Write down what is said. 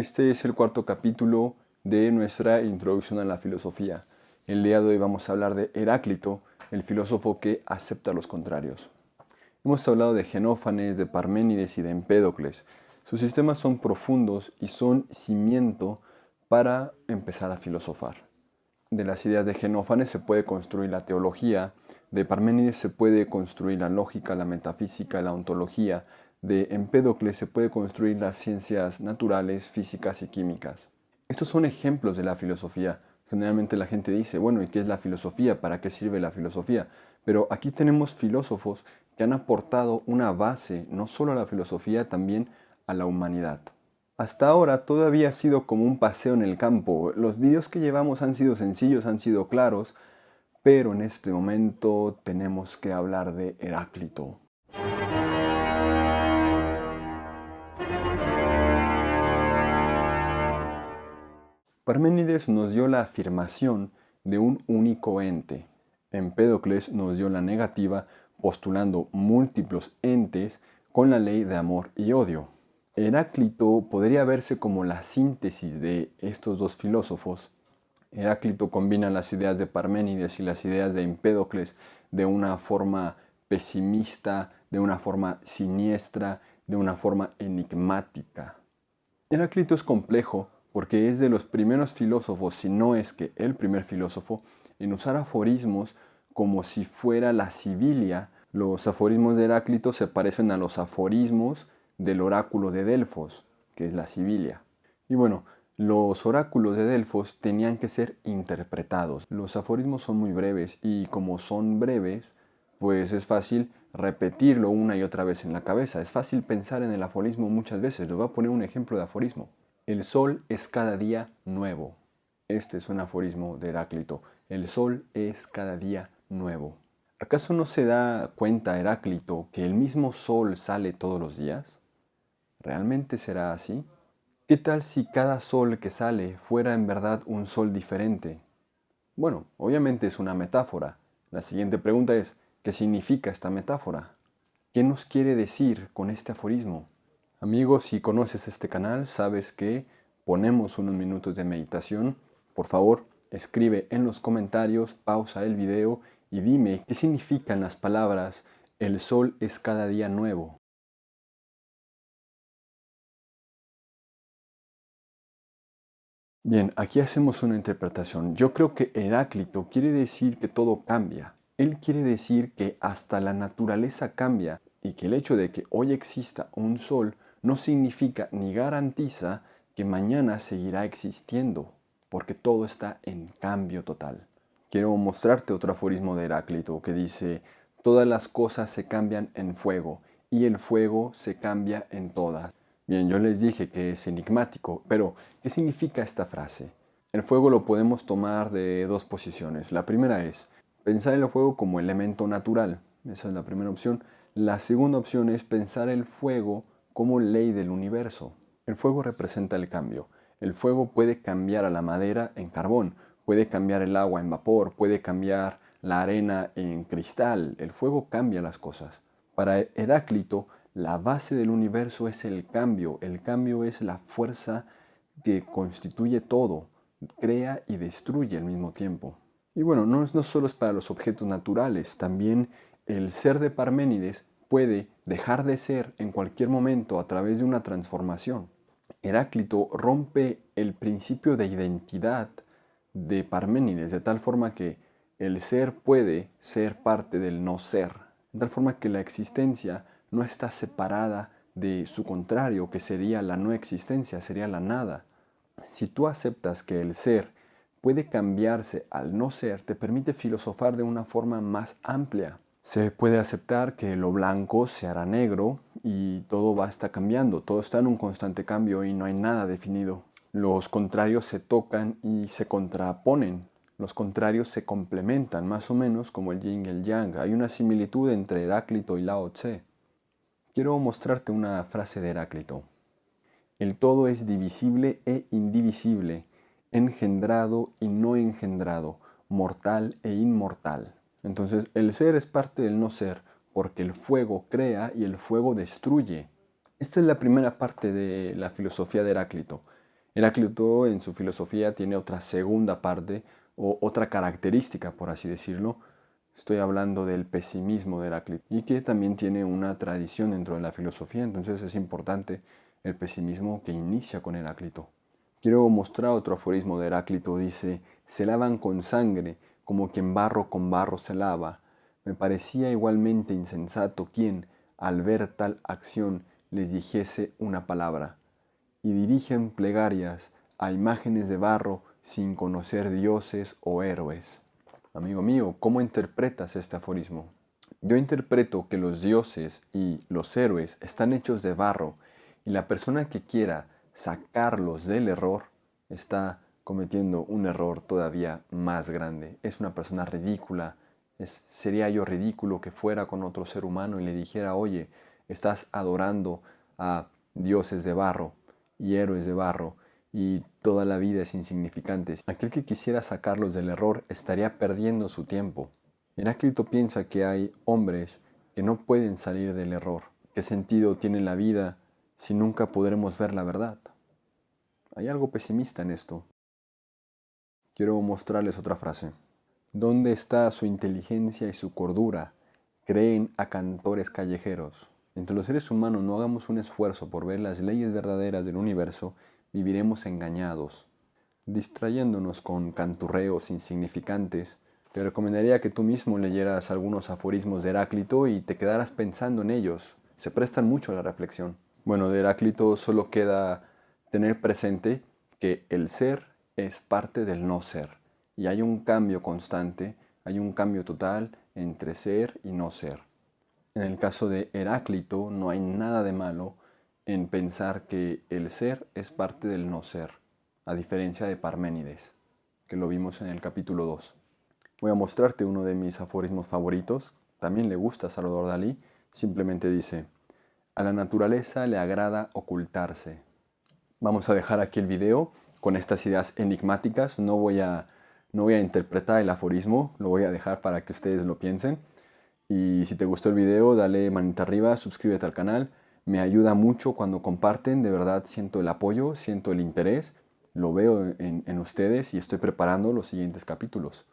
Este es el cuarto capítulo de nuestra introducción a la filosofía. El día de hoy vamos a hablar de Heráclito, el filósofo que acepta los contrarios. Hemos hablado de Genófanes, de Parménides y de Empédocles. Sus sistemas son profundos y son cimiento para empezar a filosofar. De las ideas de Genófanes se puede construir la teología, de Parménides se puede construir la lógica, la metafísica, la ontología, de Empédocles se puede construir las ciencias naturales, físicas y químicas. Estos son ejemplos de la filosofía. Generalmente la gente dice, bueno, ¿y qué es la filosofía? ¿Para qué sirve la filosofía? Pero aquí tenemos filósofos que han aportado una base no solo a la filosofía, también a la humanidad. Hasta ahora todavía ha sido como un paseo en el campo. Los vídeos que llevamos han sido sencillos, han sido claros, pero en este momento tenemos que hablar de Heráclito. Parménides nos dio la afirmación de un único ente. Empédocles nos dio la negativa postulando múltiplos entes con la ley de amor y odio. Heráclito podría verse como la síntesis de estos dos filósofos. Heráclito combina las ideas de Parménides y las ideas de Empédocles de una forma pesimista, de una forma siniestra, de una forma enigmática. Heráclito es complejo porque es de los primeros filósofos, si no es que el primer filósofo, en usar aforismos como si fuera la Sibilia. Los aforismos de Heráclito se parecen a los aforismos del oráculo de Delfos, que es la Sibilia. Y bueno, los oráculos de Delfos tenían que ser interpretados. Los aforismos son muy breves y como son breves, pues es fácil repetirlo una y otra vez en la cabeza. Es fácil pensar en el aforismo muchas veces. Les voy a poner un ejemplo de aforismo. El sol es cada día nuevo. Este es un aforismo de Heráclito. El sol es cada día nuevo. ¿Acaso no se da cuenta Heráclito que el mismo sol sale todos los días? ¿Realmente será así? ¿Qué tal si cada sol que sale fuera en verdad un sol diferente? Bueno, obviamente es una metáfora. La siguiente pregunta es, ¿qué significa esta metáfora? ¿Qué nos quiere decir con este aforismo? Amigos, si conoces este canal, sabes que ponemos unos minutos de meditación. Por favor, escribe en los comentarios, pausa el video y dime qué significan las palabras el sol es cada día nuevo. Bien, aquí hacemos una interpretación. Yo creo que Heráclito quiere decir que todo cambia. Él quiere decir que hasta la naturaleza cambia y que el hecho de que hoy exista un sol no significa ni garantiza que mañana seguirá existiendo, porque todo está en cambio total. Quiero mostrarte otro aforismo de Heráclito que dice, todas las cosas se cambian en fuego y el fuego se cambia en todas. Bien, yo les dije que es enigmático, pero ¿qué significa esta frase? El fuego lo podemos tomar de dos posiciones. La primera es pensar el fuego como elemento natural. Esa es la primera opción. La segunda opción es pensar el fuego como ley del universo. El fuego representa el cambio. El fuego puede cambiar a la madera en carbón, puede cambiar el agua en vapor, puede cambiar la arena en cristal. El fuego cambia las cosas. Para Heráclito, la base del universo es el cambio. El cambio es la fuerza que constituye todo, crea y destruye al mismo tiempo. Y bueno, no, no solo es para los objetos naturales, también el ser de Parménides puede dejar de ser en cualquier momento a través de una transformación. Heráclito rompe el principio de identidad de Parménides de tal forma que el ser puede ser parte del no ser, de tal forma que la existencia no está separada de su contrario, que sería la no existencia, sería la nada. Si tú aceptas que el ser puede cambiarse al no ser, te permite filosofar de una forma más amplia. Se puede aceptar que lo blanco se hará negro y todo va a cambiando, todo está en un constante cambio y no hay nada definido. Los contrarios se tocan y se contraponen. Los contrarios se complementan, más o menos como el yin y el yang. Hay una similitud entre Heráclito y Lao Tse. Quiero mostrarte una frase de Heráclito. El todo es divisible e indivisible, engendrado y no engendrado, mortal e inmortal. Entonces el ser es parte del no ser, porque el fuego crea y el fuego destruye. Esta es la primera parte de la filosofía de Heráclito. Heráclito en su filosofía tiene otra segunda parte o otra característica, por así decirlo. Estoy hablando del pesimismo de Heráclito y que también tiene una tradición dentro de la filosofía, entonces es importante el pesimismo que inicia con Heráclito. Quiero mostrar otro aforismo de Heráclito, dice, se lavan con sangre como quien barro con barro se lava. Me parecía igualmente insensato quien, al ver tal acción, les dijese una palabra. Y dirigen plegarias a imágenes de barro sin conocer dioses o héroes. Amigo mío, ¿cómo interpretas este aforismo? Yo interpreto que los dioses y los héroes están hechos de barro y la persona que quiera sacarlos del error, está cometiendo un error todavía más grande. Es una persona ridícula. Sería yo ridículo que fuera con otro ser humano y le dijera, oye, estás adorando a dioses de barro y héroes de barro y toda la vida es insignificante. Aquel que quisiera sacarlos del error estaría perdiendo su tiempo. Heráclito piensa que hay hombres que no pueden salir del error. ¿Qué sentido tiene la vida si nunca podremos ver la verdad? Hay algo pesimista en esto. Quiero mostrarles otra frase. ¿Dónde está su inteligencia y su cordura? Creen a cantores callejeros. Entre los seres humanos no hagamos un esfuerzo por ver las leyes verdaderas del universo, viviremos engañados. Distrayéndonos con canturreos insignificantes, te recomendaría que tú mismo leyeras algunos aforismos de Heráclito y te quedaras pensando en ellos. Se prestan mucho a la reflexión. Bueno, de Heráclito solo queda tener presente que el ser es parte del no ser y hay un cambio constante, hay un cambio total entre ser y no ser. En el caso de Heráclito no hay nada de malo en pensar que el ser es parte del no ser, a diferencia de Parménides, que lo vimos en el capítulo 2. Voy a mostrarte uno de mis aforismos favoritos, también le gusta a Salvador Dalí, simplemente dice, a la naturaleza le agrada ocultarse, Vamos a dejar aquí el video con estas ideas enigmáticas. No voy a, no voy a interpretar el aforismo, lo voy a dejar para que ustedes lo piensen. Y si te gustó el video, dale manita arriba, suscríbete al canal. Me ayuda mucho cuando comparten, de verdad siento el apoyo, siento el interés, lo veo en, en ustedes y estoy preparando los siguientes capítulos.